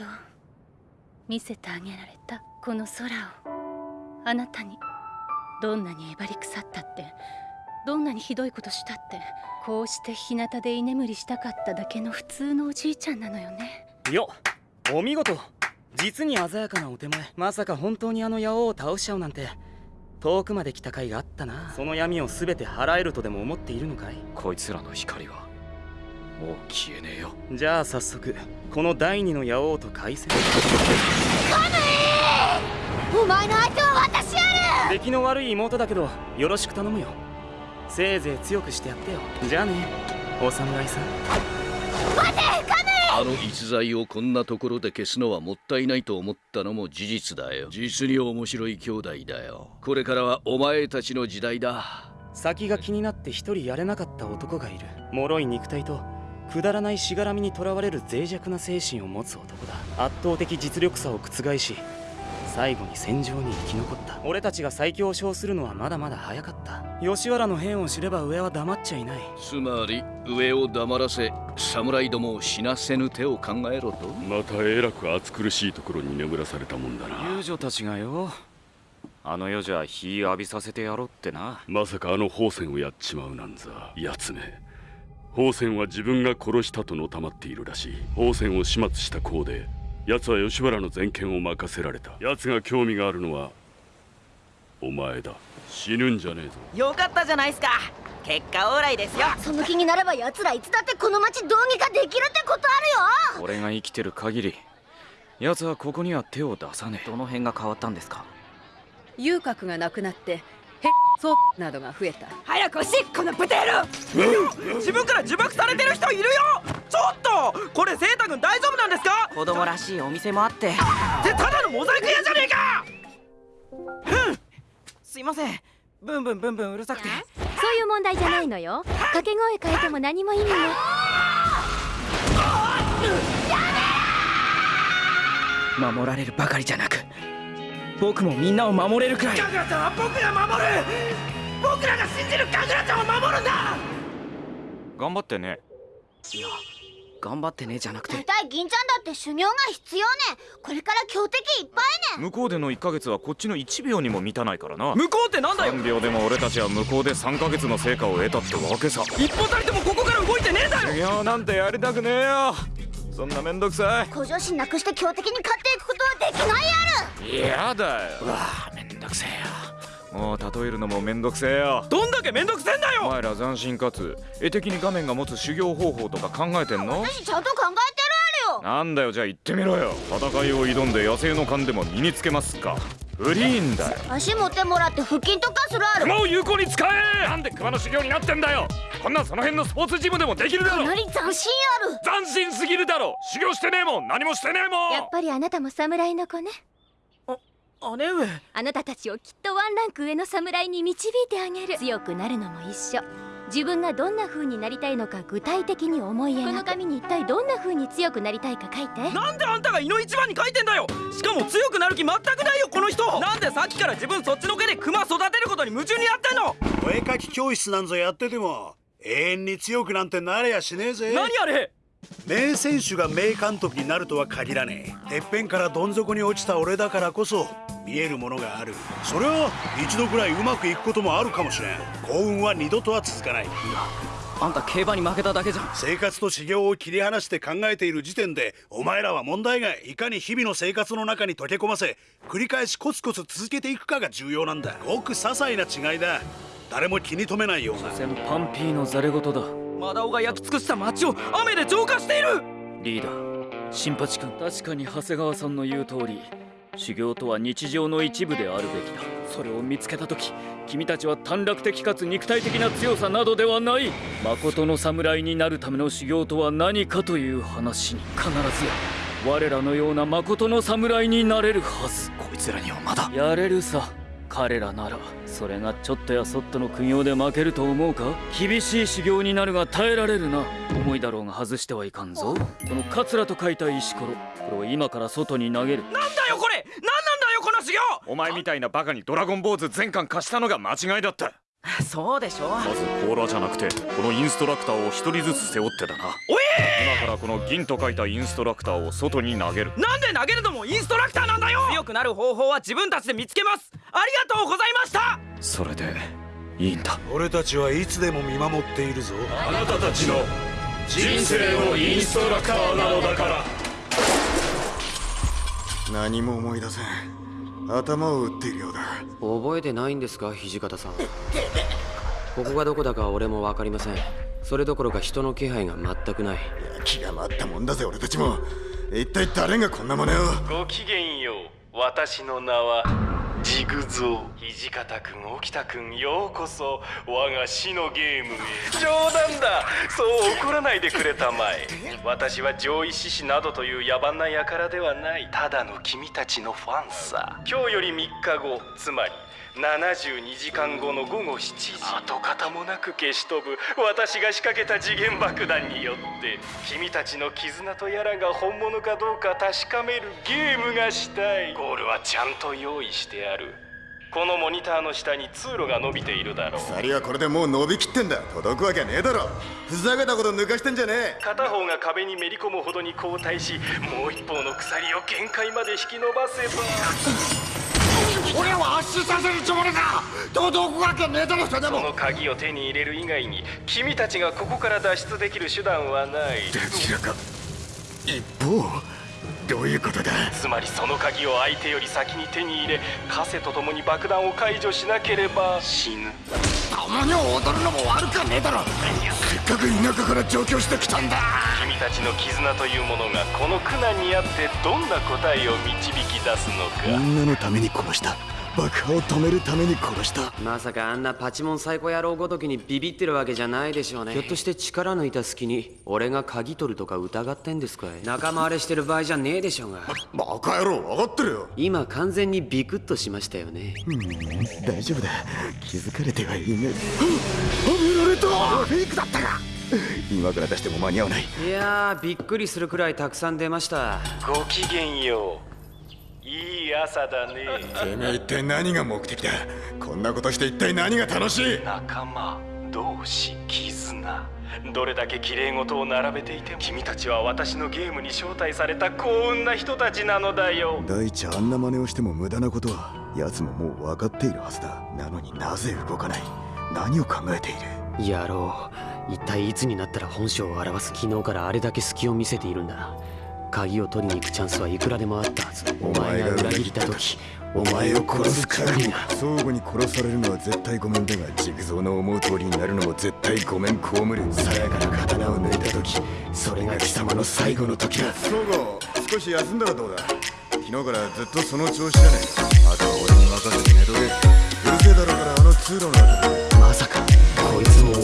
ど見せてあげられたこの空を。あなたに。どんなにえばり腐ったって。どんなにひどいことしたって。こうして日向で居眠りしたかっただけの普通のおじいちゃんなのよね。よお見事。実に鮮やかなお手前。まさか本当にあの野王を倒しちゃうなんて。遠くまで来た甲斐があったな。その闇を全て払えるとでも思っているのかい？こいつらの光はもう消えねえよ。じゃあ早速この第二の野王と対戦お前の相手は私やる！出来の悪い妹だけどよろしく頼むよ。せいぜい強くしてやってよ。じゃあねお侍さん。待てカムあの逸材をこんなところで消すのはもったいないと思ったのも事実だよ。実に面白い兄弟だよ。これからはお前たちの時代だ。先が気になって一人やれなかった男がいる。脆い肉体とくだらないしがらみにとらわれる脆弱な精神を持つ男だ。圧倒的実力差を覆し最後に戦場に生き残った。俺たちが最強を称するのはまだまだ早かった。吉原の変を知れば上は黙っちゃいない。つまり上を黙らせ侍どもを死なせぬ手を考えろと。またえらく暑苦しいところに眠らされたもんだな。遊女たちがよ。あの世じゃ火浴びさせてやろうってな。まさかあの宝泉をやっちまうなんざ。奴め宝泉は自分が殺したとのたまっているらしい。宝泉を始末した功で奴は吉原の全権を任せられた。奴が興味があるのはお前だ。死ぬんじゃねえぞ。よかったじゃないすか。結果オーライですよ。その気になれば奴らいつだってこの町どうにかできるってことあるよ。俺が生きてる限り奴はここには手を出さねえ。どの辺が変わったんですか？遊郭がなくなってへっそうなどが増えた。早くおしこのブテール自分から呪縛されてる人いるよ！ちょっとこれセータ君大丈夫なんですか？子供らしいお店もあって。ってただのモザイク屋じゃねえか！すいません。ブンブンブンブンうるさくて。そういう問題じゃないのよ。掛け声変えても何も意味ない。守られるばかりじゃなく僕もみんなを守れるくらい。ガグラちゃんは僕が守る。僕らが信じるガグラちゃんを守るんだ。頑張ってね。いや頑張ってねじゃなくて。大体銀ちゃんだって修行が必要ね。これから強敵いっぱいね。向こうでの1ヶ月はこっちの1秒にも満たないからな。向こうってなんだよ。3秒でも俺たちは向こうで3ヶ月の成果を得たってわけさ。一歩たりともここから動いてねえだろ。修行なんてやりたくねえよそんなめんどくさい。向上心なくして強敵に勝っていくことはできないやる。やだよ。うわめんどくせえよ。もう例えるのもめんどくせえよ。どんだけめんどくせえんだよ！お前ら斬新かつ絵的に画面が持つ修行方法とか考えてんの？私ちゃんと考えてるあるよ。なんだよじゃあ言ってみろよ。戦いを挑んで野生の勘でも身につけますかフリーンだよ。足持ってもらって腹筋とかするある。熊を有効に使え！なんで熊の修行になってんだよ！こんなんその辺のスポーツジムでもできるだろかなり斬新ある。斬新すぎるだろ修行してねえもん！何もしてねえもん！やっぱりあなたも侍の子ね。姉上。あなたたちをきっとワンランク上の侍に導いてあげる。強くなるのも一緒自分がどんな風になりたいのか具体的に思い描く。この紙に一体どんな風に強くなりたいか書いて。なんであんたが胃の一番に書いてんだよ。しかも強くなる気全くないよこの人。なんでさっきから自分そっちのけで熊育てることに夢中になってんの。お絵描き教室なんぞやってても永遠に強くなんてなれやしねえぜ。何あれ名選手が名監督になるとは限らねえ。てっぺんからどん底に落ちた俺だからこそ見えるものがある。それは一度くらいうまくいくこともあるかもしれん。幸運は二度とは続かない。あんた競馬に負けただけじゃん。生活と修行を切り離して考えている時点でお前らは問題がいかに日々の生活の中に溶け込ませ繰り返しコツコツ続けていくかが重要なんだ。ごく些細な違いだ。誰も気に留めないようなパンピーのザレ言だマダオが焼き尽くした街を雨で浄化している！リーダー新八君。確かに長谷川さんの言う通り修行とは日常の一部であるべきだ。それを見つけた時君たちは短絡的かつ肉体的な強さなどではない。誠の侍になるための修行とは何かという話に必ずや我らのような誠の侍になれるはず。こいつらにはまだ。やれるさ彼らならそれがちょっとやそっとの苦行で負けると思うか？厳しい修行になるが耐えられるな。重いだろうが外してはいかんぞ。このカツラと書いた石ころ。これを今から外に投げる。なんだよこれ！なんなんだよこの修行！お前みたいなバカにドラゴン坊主全巻貸したのが間違いだったそうでしょまず甲羅じゃなくてこのインストラクターを一人ずつ背負ってだな。おえ今からこの銀と書いたインストラクターを外に投げる。なんで投げるのもインストラクターなんだよ！強くなる方法は自分たちで見つけます。ありがとうございました。それでいいんだ。俺たちはいつでも見守っているぞ。あなたたちの人生のインストラクターなのだから。何も思い出せん。頭を打っているようだ。覚えてないんですか土方さん。ここがどこだか俺も分かりません。それどころか人の気配が全くない。気が回ったもんだぜ俺たちも。一体誰がこんなものを？ごきげんよう。私の名はジグゾー。土方くん沖田くんようこそ。我が死のゲームへ。冗談だ。そう怒らないでくれたまえ。私は上位獅子などという野蛮な輩ではない。ただの君たちのファンさ。今日より3日後。つまり72時間後の午後7時。跡形もなく消し飛ぶ。私が仕掛けた次元爆弾によって君たちの絆とやらが本物かどうか確かめるゲームがしたい。ゴールはちゃんと用意してある。このモニターの下に通路が伸びているだろう。鎖はこれでもう伸びきってんだ。届くわけねえだろ。ふざけたこと抜かしてんじゃねえ。片方が壁にめり込むほどに後退しもう一方の鎖を限界まで引き伸ばせば。俺は圧死させるつもりだ。届くわけねえだろそれでも。その鍵を手に入れる以外に君たちがここから脱出できる手段はない。どちらか。一方。どういうことだ。つまりその鍵を相手より先に手に入れ枷と共に爆弾を解除しなければ死ぬ。共に踊るのも悪かねえだろ。せっかく田舎から上京してきたんだ。君たちの絆というものがこの苦難にあってどんな答えを導き出すのか。みんなのために殺した爆破を止めるために殺した。まさかあんなパチモンサイコ野郎ごときにビビってるわけじゃないでしょうね。ひょっとして力抜いた隙に俺が鍵取るとか疑ってんですかい？仲間割れしてる場合じゃねえでしょうが。バカ野郎分かってるよ。今完全にビクッとしましたよね。うん大丈夫だ。気づかれてはいないはめられた！フェイクだったか！今から出しても間に合わない。いやーびっくりするくらいたくさん出ました。ごきげんよう朝だね。てめえ一体何が目的だ？こんなことして一体何が楽しい？仲間同士絆。どれだけ綺麗事を並べていても君たちは私のゲームに招待された幸運な人たちなのだよ。大地あんな真似をしても無駄なことは奴ももう分かっているはずだ。なのになぜ動かない？何を考えている？野郎一体いつになったら本性を表す昨日からあれだけ隙を見せているんだ鍵を取りに行くチャンスはいくらでもあったはず。お前が裏切った時お前を殺す限りが相互に殺されるのは絶対ごめんだがジグゾーの思う通りになるのも絶対ごめん被る。さやかな刀を抜いた時それが貴様の最後の時だ。相互少し休んだらどうだ？昨日からずっとその調子だね。あとは俺に任せて寝とけ。うるせえだろうからあの通路のまさかこいつも